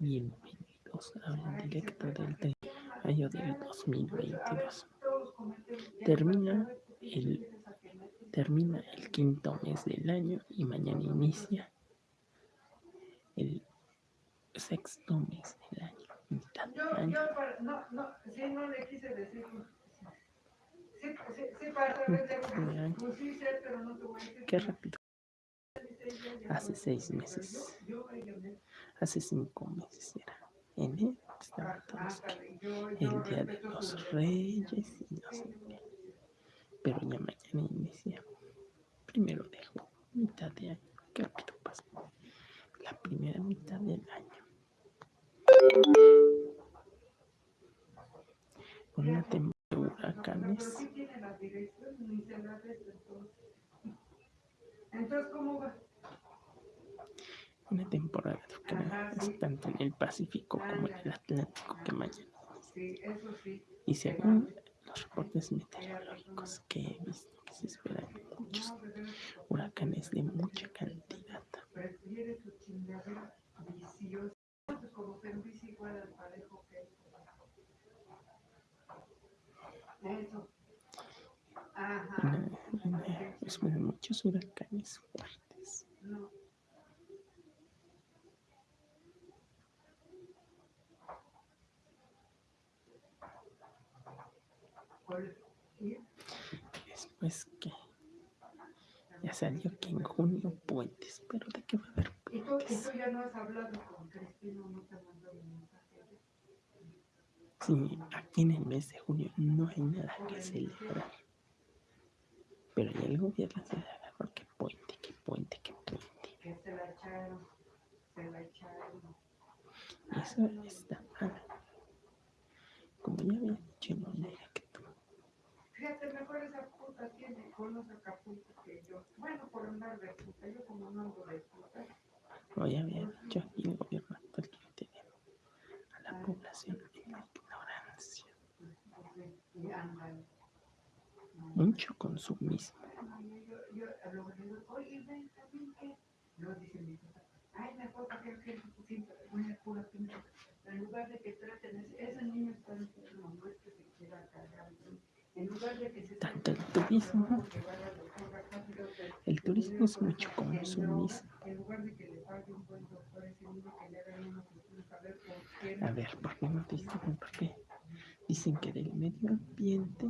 Bienvenidos al directo del 3 de del 2022. Termina el, termina el quinto mes del año y mañana inicia el sexto mes del año. Mitad del año. pues a. Qué rápido. Hace seis meses. Hace cinco meses era. Enero estaba todos aquí. El día de los reyes y no sé qué. Pero ya mañana inicia. Primero dejo mitad de año. Qué rápido pasa. La primera mitad del año. Una temporada de huracanes. Entonces, ¿cómo va? Una temporada huracanes tanto en el Pacífico como en el Atlántico que mañana. Y según los reportes meteorológicos que he visto, se esperan muchos huracanes de mucha cantidad. Pues, muchos huracanes Después que ya salió que en junio puentes, pero ¿de qué va a haber puentes? Sí, aquí en el mes de junio no hay nada que celebrar. Pero ya el gobierno se agarró que puente, que puente, que puente. Que se la echaron, se la echaron. Eso está mal. Como ya había dicho en un que tú. Mejor esa puta tiene, conoce Acapulco que yo. Bueno, por andar de puta, yo como no ando de puta. Como ya había dicho aquí el gobierno actual que tiene a la población en la ignorancia. Mucho consumismo. Oye, ven, también que. No, dice mi papá. Ay, mejor para que gente siempre una pura pinche. En lugar de que traten, ese niño está enfermo, no es que se quiera cargar. En lugar de que se Tanto el turismo. El turismo es mucho consumismo. Que a que ver por qué. A ver, ¿por qué no dicen? ¿Por qué? Dicen que del medio ambiente.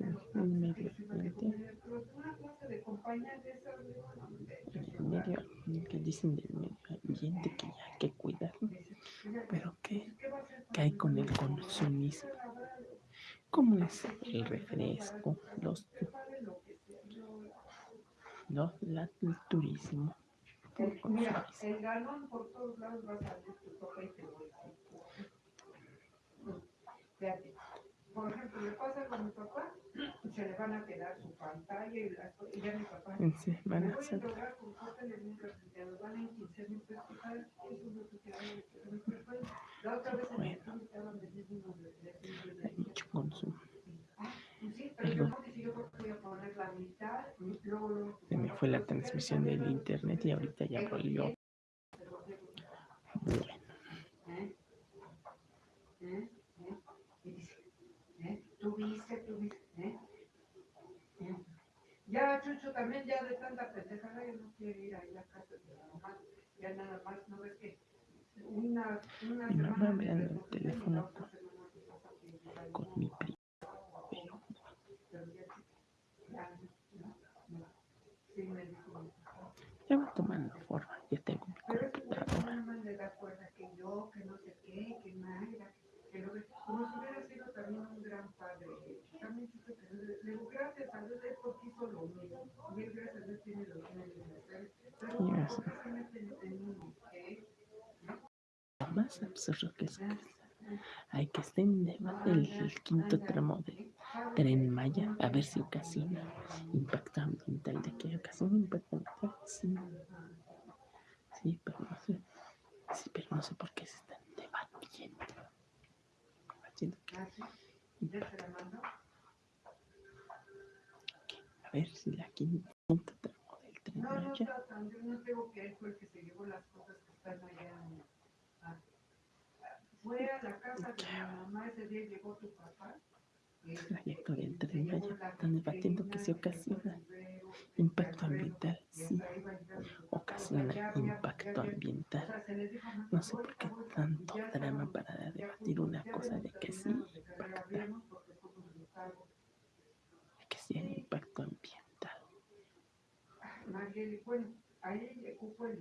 El medio ambiente. El medio que dicen del medio ambiente que ya hay que cuidarlo. Pero ¿qué, qué hay con el consumismo? ¿Cómo es el refresco? Los, los turismo. Por todos lados va a salir tu sopa y te voy por ejemplo, le pasa con mi papá, se le van a quedar su pantalla y, ya mi papá. En 15 mil pesos, ¿sabes? Eso es lo que queda La otra vez en el club estaban vendiendo unos de Hay mucho consumo. Pues sí, pero yo no dije, yo voy a poner la mitad, luego, luego. Se me fue la transmisión del internet y ahorita ya volvió. Bueno. Ya, Chucho, también ya de tanta pendejada, yo no quiero ir ahí a casa de la mamá. Ya nada más, ¿no ves que una, una Mi mamá me anda el teléfono la ya con mi primo. Pero pero ya, ya, no, no. Sí, me dijo mi papá. ya va tomando forma. Ya tengo mi Pero es que güey, computadora. nada más le da cuerda que yo, que no sé qué, que Mayra, que lo que... Como si hubiera también un gran padre. También supe que le digo, gracias a Dios, él porque hizo lo mismo. Y él, gracias a Dios, tiene los medios necesarios. Pero, Y ¿por eso. qué se meten en uno? ¿Eh? Lo más absurdo que es que hay que estar en debate el, quinto tramo del tren Maya a ver si ocasiona impacto ambiental. ¿De qué ocasiona impacto ambiental? Sí. Sí, pero no sé. Sí, pero no sé por qué se están debatiendo. Haciendo que A ver si la quinta tramo del tren No, no allá. no tengo que él fue el que se llevó las cosas que están allá. en- a- fue a la casa de mi mamá, ese día llegó tu papá. Trayecto del y tren se llevó Maya. Están debatiendo que se ocasiona impacto ambiental. Sí, ocasiona impacto ambiental. No sé por qué tanto drama para debatir una cosa de que sí impacta, de que sí hay impacto ambiental. Bueno, ahí ocupo el.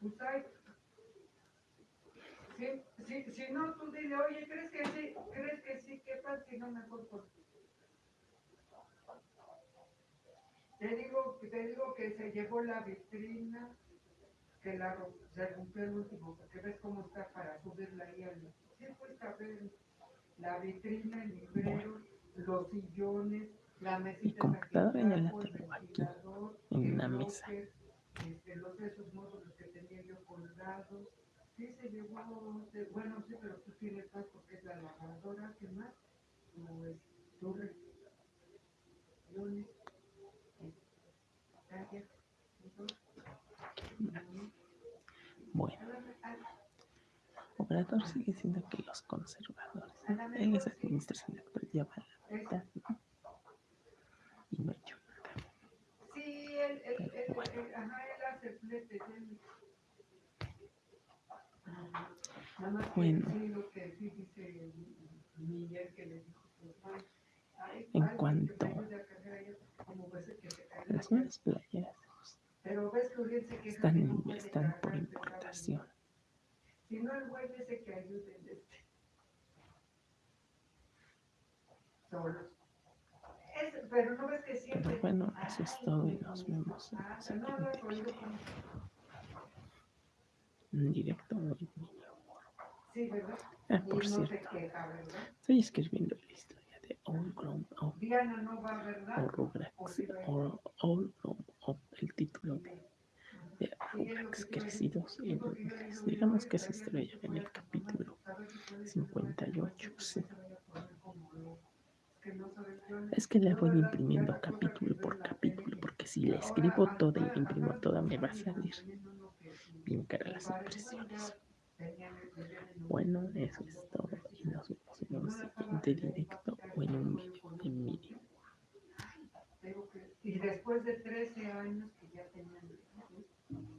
Pues si, si, no, tú dile, oye, ¿crees que sí? ¿Crees que sí? ¿Qué tal si no mejor por... Te digo, te digo que se llevó la vitrina, que la se rompió el último, porque ves cómo está para subirla ahí al... Sí, pues a ver, la vitrina, el librero, los sillones, la mesita. que computadora ya la tengo aquí, ventilador, en el una mesa. este, los esos módulos que tenía yo colgados. Sí, se llevó, de- bueno, sí, pero tú tienes más porque es la lavadora, ¿qué más? Pues, tu re- lunes, eh, entonces, Bueno, Obrador sigue siendo que los conservadores en esa administración actual ya van a la mitad, ¿no? Y no ha hecho nada. Sí, él, bueno. él- ajá, él hace fletes, él. Ajá. Nada más que Bueno. sí, lo que sí dice Miguel que le dijo, pues, ay, ay, En cuanto a Las la nuevas playeras están, están por importación. Pero bueno, eso es todo y nos vemos en el siguiente video. En directo o en. Ah, por se cierto, estoy escribiendo la historia de All Grown Up. O All Grown Up, el título de, de crecidos en Rugrats. Digamos que historia ya en el capítulo 58, sí. Es que la voy imprimiendo capítulo por capítulo, porque si la escribo toda y la imprimo toda me va a salir bien cara las impresiones. Bueno, eso es todo y nos vemos en un siguiente directo o en un video de Miriam. Y después de 13 años que ya tenían